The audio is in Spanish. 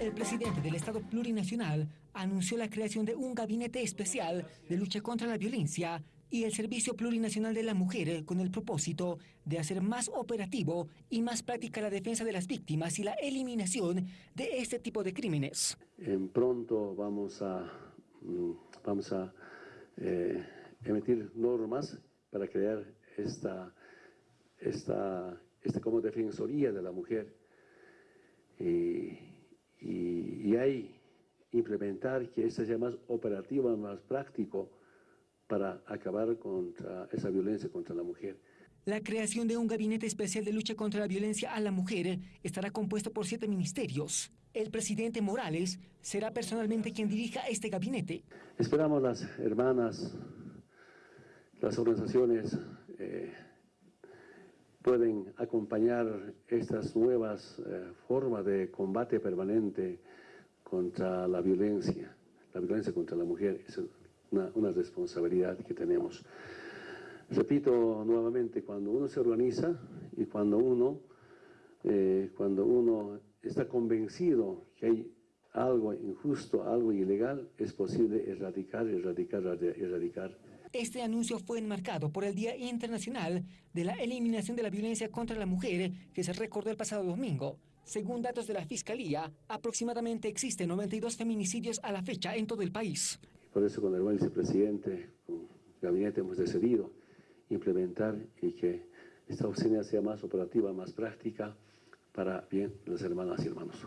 El presidente del Estado Plurinacional anunció la creación de un gabinete especial de lucha contra la violencia y el Servicio Plurinacional de la Mujer con el propósito de hacer más operativo y más práctica la defensa de las víctimas y la eliminación de este tipo de crímenes. En pronto vamos a, mm, vamos a eh, emitir normas para crear esta, esta, esta como defensoría de la mujer y implementar que esto sea más operativo, más práctico para acabar contra esa violencia contra la mujer. La creación de un gabinete especial de lucha contra la violencia a la mujer estará compuesto por siete ministerios. El presidente Morales será personalmente quien dirija este gabinete. Esperamos las hermanas, las organizaciones eh, pueden acompañar estas nuevas eh, formas de combate permanente contra la violencia, la violencia contra la mujer, es una, responsabilidad que tenemos. Repito nuevamente, cuando uno se organiza y cuando uno, eh, cuando uno está convencido que hay algo injusto, algo ilegal, es posible erradicar, erradicar, erradicar este anuncio fue enmarcado por el Día Internacional de la Eliminación de la Violencia contra la Mujer que se recordó el pasado domingo. Según datos de la Fiscalía, aproximadamente existen 92 feminicidios a la fecha en todo el país. Por eso con el buen vicepresidente, con el gabinete hemos decidido implementar y que esta oficina sea más operativa, más práctica para bien las hermanas y hermanos.